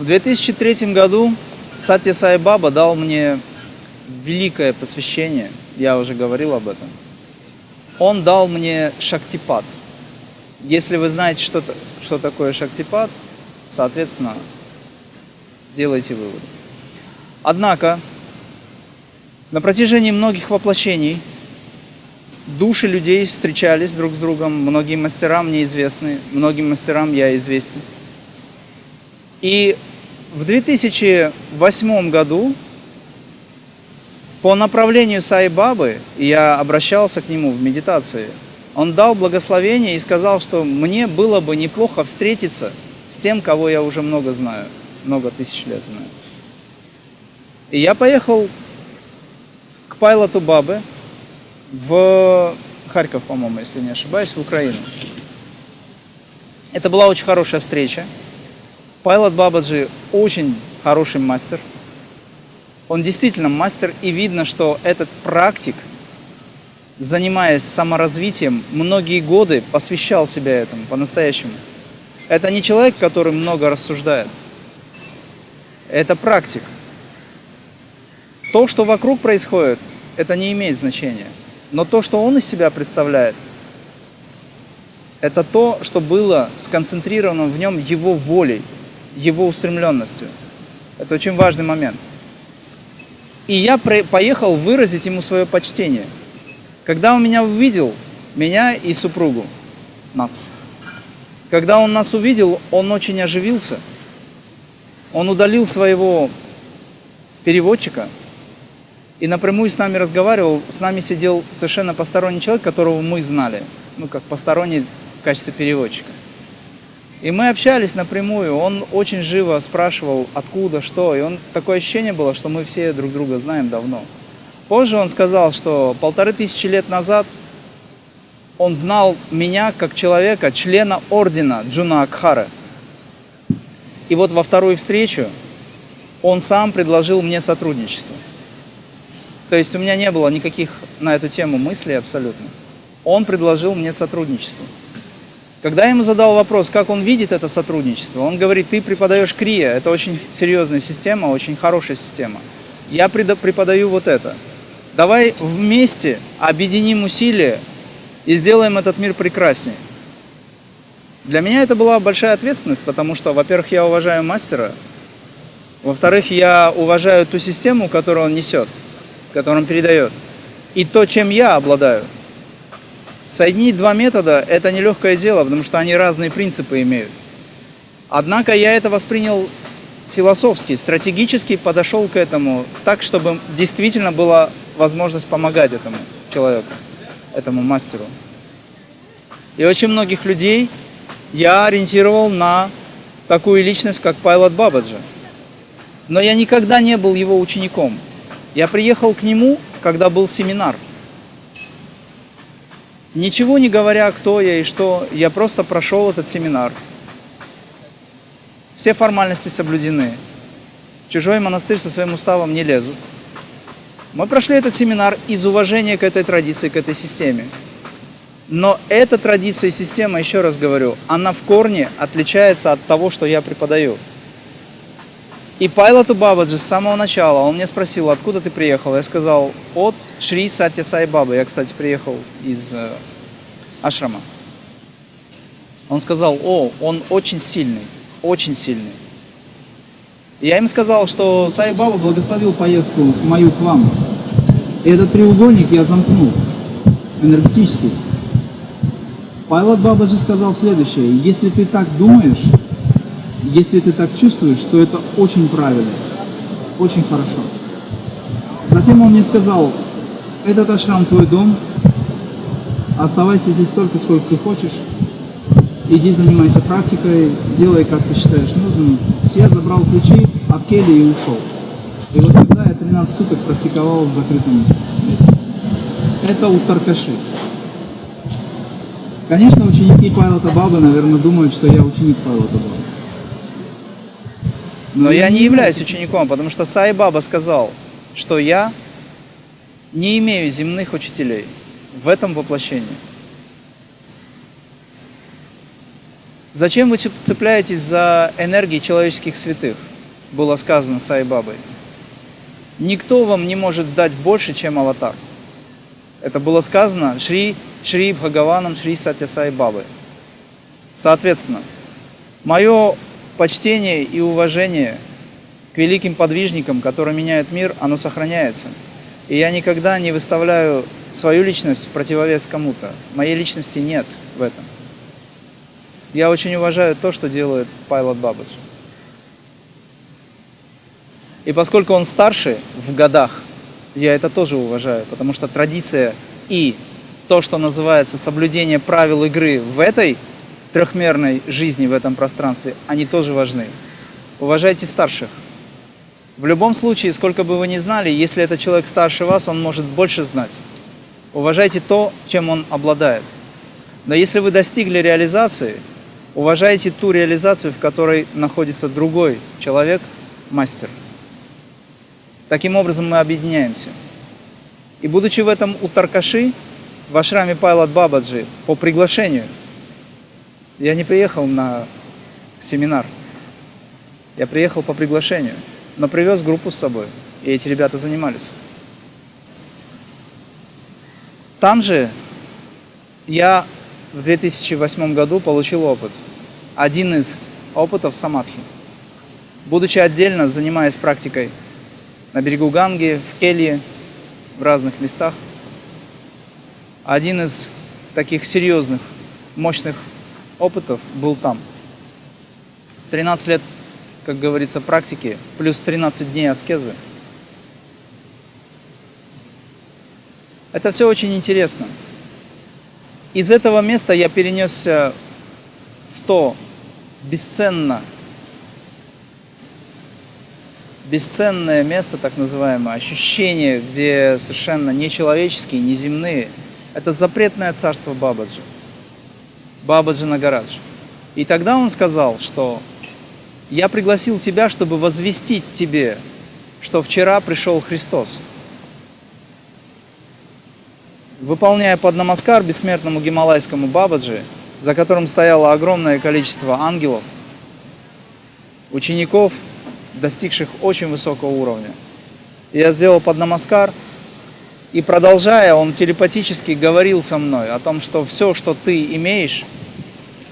В 2003 году Сатья Сай Баба дал мне великое посвящение, я уже говорил об этом. Он дал мне шактипад. Если вы знаете, что, что такое шактипад, соответственно, делайте выводы. Однако, на протяжении многих воплощений души людей встречались друг с другом, многим мастерам мне известны, многим мастерам я известен. И в 2008 году по направлению Саи-Бабы я обращался к нему в медитации. Он дал благословение и сказал, что мне было бы неплохо встретиться с тем, кого я уже много знаю, много тысяч лет знаю. И я поехал к пайлоту Бабы в Харьков, по-моему, если не ошибаюсь, в Украину. Это была очень хорошая встреча. Пайлот Бабаджи очень хороший мастер. Он действительно мастер, и видно, что этот практик, занимаясь саморазвитием, многие годы посвящал себя этому по-настоящему. Это не человек, который много рассуждает. Это практик. То, что вокруг происходит, это не имеет значения. Но то, что он из себя представляет, это то, что было сконцентрировано в нем его волей, его устремленностью. Это очень важный момент. И я поехал выразить ему свое почтение. Когда он меня увидел, меня и супругу, нас, когда он нас увидел, он очень оживился. Он удалил своего переводчика и напрямую с нами разговаривал. С нами сидел совершенно посторонний человек, которого мы знали. Ну, как посторонний в качестве переводчика. И мы общались напрямую, он очень живо спрашивал, откуда, что, и он такое ощущение было, что мы все друг друга знаем давно. Позже он сказал, что полторы тысячи лет назад он знал меня как человека, члена ордена Джуна Акхара. И вот во вторую встречу он сам предложил мне сотрудничество. То есть у меня не было никаких на эту тему мыслей абсолютно. Он предложил мне сотрудничество. Когда я ему задал вопрос, как он видит это сотрудничество, он говорит, ты преподаешь КРИА, это очень серьезная система, очень хорошая система. Я преподаю вот это. Давай вместе объединим усилия и сделаем этот мир прекраснее. Для меня это была большая ответственность, потому что, во-первых, я уважаю мастера, во-вторых, я уважаю ту систему, которую он несет, которую он передает, и то, чем я обладаю – Соединить два метода – это нелегкое дело, потому что они разные принципы имеют. Однако я это воспринял философски, стратегически подошел к этому так, чтобы действительно была возможность помогать этому человеку, этому мастеру. И очень многих людей я ориентировал на такую личность, как Пайлот Бабаджа. Но я никогда не был его учеником. Я приехал к нему, когда был семинар – Ничего не говоря, кто я и что, я просто прошел этот семинар. Все формальности соблюдены. В чужой монастырь со своим уставом не лезут. Мы прошли этот семинар из уважения к этой традиции, к этой системе. Но эта традиция и система, еще раз говорю, она в корне отличается от того, что я преподаю. И Пайлоту Бабаджи с самого начала, он мне спросил, откуда ты приехал? Я сказал, от Шри Сатья Сай Бабы. Я, кстати, приехал из э, Ашрама. Он сказал, о, он очень сильный, очень сильный. И я им сказал, что Сай Баба благословил поездку мою к вам. И этот треугольник я замкнул энергетически. Пайлот Бабаджи сказал следующее, если ты так думаешь, если ты так чувствуешь, то это очень правильно, очень хорошо. Затем он мне сказал, этот ашрам твой дом, оставайся здесь столько, сколько ты хочешь, иди занимайся практикой, делай, как ты считаешь нужным. Я забрал ключи от Келли и ушел. И вот тогда я 13 суток практиковал в закрытом месте. Это у Таркаши. Конечно, ученики Павла Табаба, наверное, думают, что я ученик Павла Табаба. Но я не являюсь учеником, потому что Сай Баба сказал, что я не имею земных учителей в этом воплощении. Зачем вы цепляетесь за энергии человеческих святых? было сказано Сай Бабой. Никто вам не может дать больше, чем аватар. Это было сказано Шри, Шри Бхагаваном, Шри Сатя Сай Бабой. Соответственно, мое почтение и уважение к великим подвижникам, которые меняют мир, оно сохраняется. И я никогда не выставляю свою личность в противовес кому-то. Моей личности нет в этом. Я очень уважаю то, что делает Пайлот Бабадж. И поскольку он старше в годах, я это тоже уважаю, потому что традиция и то, что называется соблюдение правил игры в этой трехмерной жизни, в этом пространстве, они тоже важны. Уважайте старших. В любом случае, сколько бы вы ни знали, если это человек старше вас, он может больше знать. Уважайте то, чем он обладает. Но если вы достигли реализации, уважайте ту реализацию, в которой находится другой человек, мастер. Таким образом мы объединяемся. И будучи в этом у Таркаши, в ашраме Пайлот Бабаджи, по приглашению, я не приехал на семинар, я приехал по приглашению, но привез группу с собой, и эти ребята занимались. Там же я в 2008 году получил опыт. Один из опытов самадхи. Будучи отдельно, занимаясь практикой на берегу Ганги, в Келье, в разных местах. Один из таких серьезных, мощных опытов был там. 13 лет, как говорится, практики, плюс 13 дней аскезы. Это все очень интересно. Из этого места я перенесся в то бесценно бесценное место, так называемое, ощущение, где совершенно нечеловеческие, неземные. Это запретное царство Бабаджи. Бабаджи Нагарадж. И тогда он сказал, что я пригласил тебя, чтобы возвестить тебе, что вчера пришел Христос. Выполняя под намаскар бессмертному гималайскому Бабаджи, за которым стояло огромное количество ангелов, учеников – достигших очень высокого уровня. Я сделал под намаскар, и продолжая, он телепатически говорил со мной о том, что все, что ты имеешь,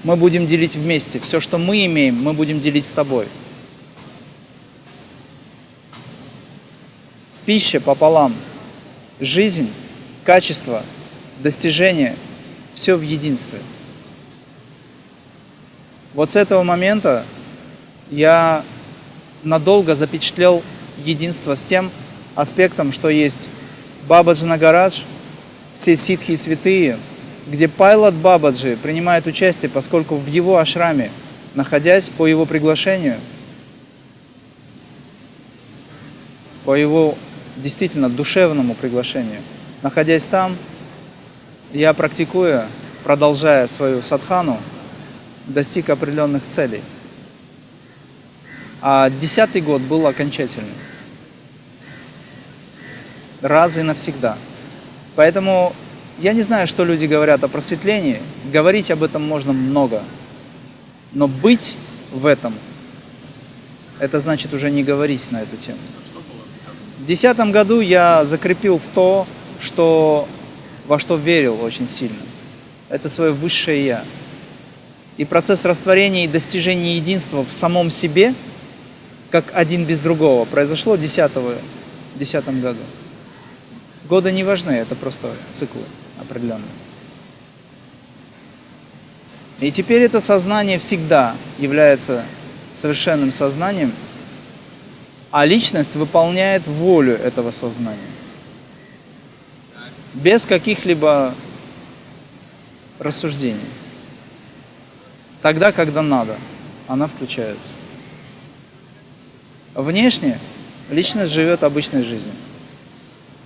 мы будем делить вместе. Все, что мы имеем, мы будем делить с тобой. Пища пополам. Жизнь, качество, достижение – все в единстве. Вот с этого момента я надолго запечатлел единство с тем аспектом, что есть Бабаджи Нагарадж, все ситхи и святые, где Пайлот Бабаджи принимает участие, поскольку в его ашраме, находясь по его приглашению, по его действительно душевному приглашению, находясь там, я практикуя, продолжая свою садхану, достиг определенных целей. А десятый год был окончательный. Раз и навсегда. Поэтому я не знаю, что люди говорят о просветлении. Говорить об этом можно много. Но быть в этом, это значит уже не говорить на эту тему. В десятом году я закрепил в то, что во что верил очень сильно. Это свое высшее Я. И процесс растворения и достижения единства в самом себе – как один без другого, произошло в 2010 году. Годы не важны, это просто циклы определенные. И теперь это сознание всегда является совершенным сознанием, а личность выполняет волю этого сознания. Без каких-либо рассуждений. Тогда, когда надо, она включается. Внешне личность живет обычной жизнью.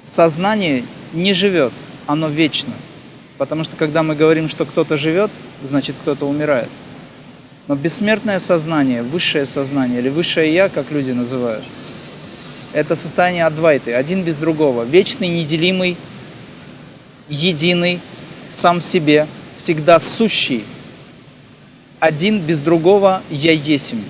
Сознание не живет, оно вечно. Потому что когда мы говорим, что кто-то живет, значит кто-то умирает. Но бессмертное сознание, высшее сознание или высшее Я, как люди называют, это состояние адвайты, один без другого, вечный, неделимый, единый, сам в себе, всегда сущий, один без другого Я есмь.